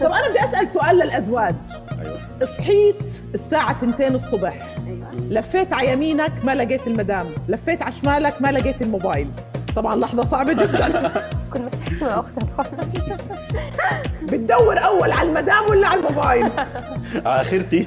طب أنا بدي أسأل سؤال للأزواج. أيوه. صحيت الساعة 2 الصبح. أيوه. لفيت على يمينك ما لقيت المدام. لفيت على شمالك ما لقيت الموبايل. طبعا لحظة صعبة جدا. كنت بتحكي مع اختها بتدور أول على المدام ولا على الموبايل؟ اخرتي